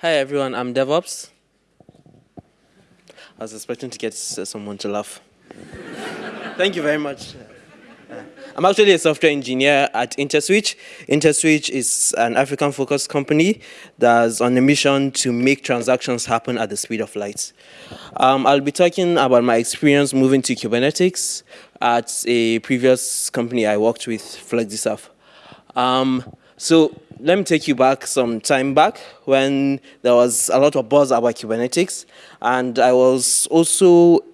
Hi everyone, I'm DevOps. I was expecting to get uh, someone to laugh. Thank you very much. I'm actually a software engineer at Interswitch. Interswitch is an African-focused company that's on a mission to make transactions happen at the speed of light. Um, I'll be talking about my experience moving to Kubernetes at a previous company I worked with, FlexiServe. Um, so let me take you back some time back when there was a lot of buzz about Kubernetes, and I was also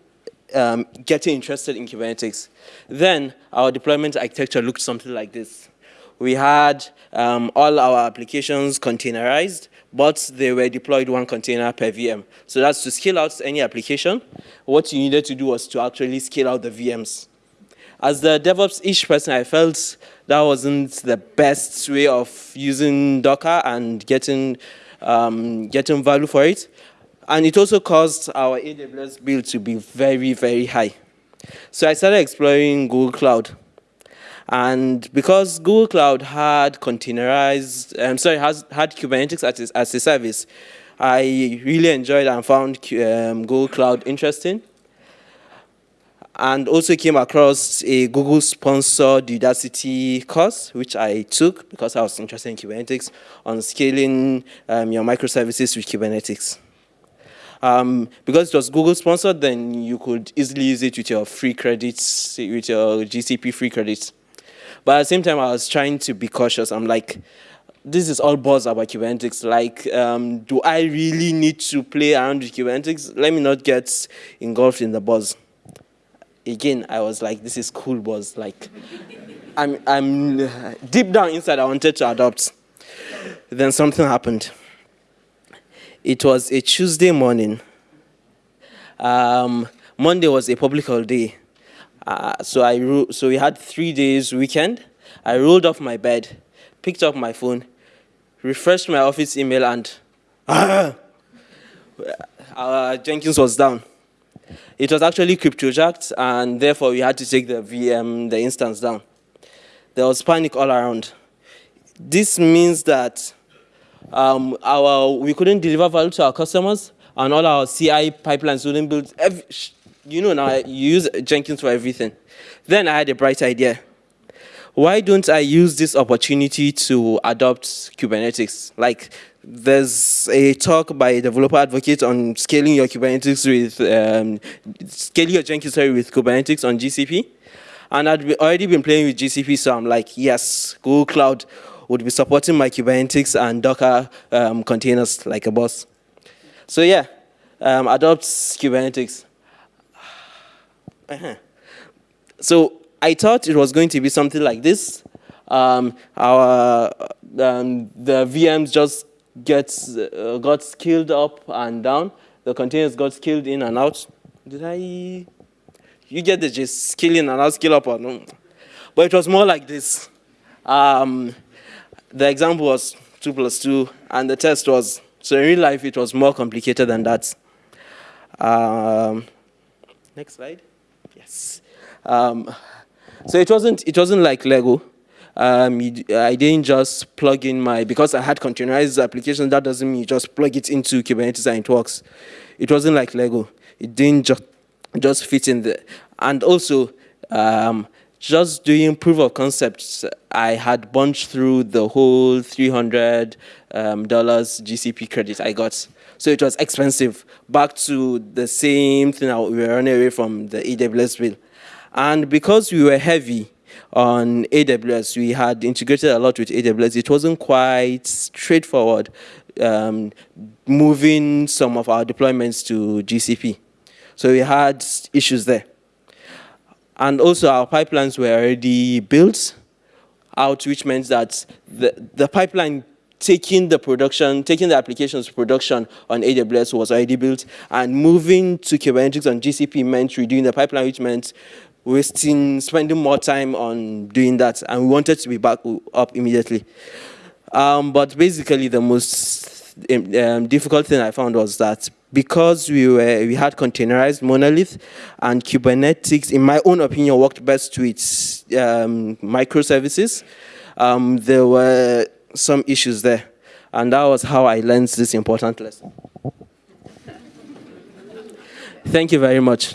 um, getting interested in Kubernetes. Then our deployment architecture looked something like this. We had um, all our applications containerized, but they were deployed one container per VM. So that's to scale out any application. What you needed to do was to actually scale out the VMs. As the DevOps-ish person, I felt that wasn't the best way of using Docker and getting, um, getting value for it. And it also caused our AWS bill to be very, very high. So I started exploring Google Cloud. And because Google Cloud had containerized, I'm sorry, has, had Kubernetes as, as a service, I really enjoyed and found um, Google Cloud interesting. And also came across a Google-sponsored Udacity course, which I took because I was interested in Kubernetes, on scaling um, your microservices with Kubernetes. Um, because it was Google sponsored, then you could easily use it with your free credits, with your GCP free credits. But at the same time, I was trying to be cautious. I'm like, this is all buzz about Kubernetes. Like, um, do I really need to play around with Kubernetes? Let me not get engulfed in the buzz. Again, I was like, this is cool buzz. Like, I'm, I'm deep down inside, I wanted to adopt. Then something happened. It was a Tuesday morning. Um, Monday was a public holiday. Uh, so, I so we had three days weekend. I rolled off my bed, picked up my phone, refreshed my office email, and uh, Jenkins was down. It was actually cryptojacked, and therefore we had to take the VM, the instance down. There was panic all around. This means that um, our, we couldn't deliver value to our customers, and all our CI pipelines wouldn't build. Every, you know now, you use Jenkins for everything. Then I had a bright idea. Why don't I use this opportunity to adopt Kubernetes? Like, there's a talk by a developer advocate on scaling your Kubernetes with, um, scaling your Jenkins sorry, with Kubernetes on GCP. And I'd already been playing with GCP, so I'm like, yes, Google Cloud would be supporting my Kubernetes and Docker um, containers like a boss. So yeah, um, adopt Kubernetes. Uh -huh. So I thought it was going to be something like this. Um, our um, the VMs just gets uh, got scaled up and down. The containers got scaled in and out. Did I? You get the just scaling and out, scale up or no? But it was more like this. Um, the example was 2 plus 2, and the test was, so in real life, it was more complicated than that. Um, next slide. Yes. So it wasn't, it wasn't like Lego. Um, I didn't just plug in my, because I had containerized application, that doesn't mean you just plug it into Kubernetes and it works. It wasn't like Lego. It didn't just, just fit in there. And also, um, just doing proof of concepts, I had bunched through the whole $300 um, GCP credit I got. So it was expensive, back to the same thing we were running away from the AWS bill. And because we were heavy on AWS, we had integrated a lot with AWS, it wasn't quite straightforward um, moving some of our deployments to GCP. So we had issues there. And also our pipelines were already built out, which meant that the, the pipeline taking the production, taking the applications production on AWS was already built, and moving to Kubernetes on GCP meant redoing the pipeline, which meant wasting, spending more time on doing that, and we wanted to be back up immediately. Um, but basically, the most um, difficult thing I found was that because we were we had containerized monolith and Kubernetes, in my own opinion, worked best with um, microservices. Um, there were some issues there. And that was how I learned this important lesson. Thank you very much.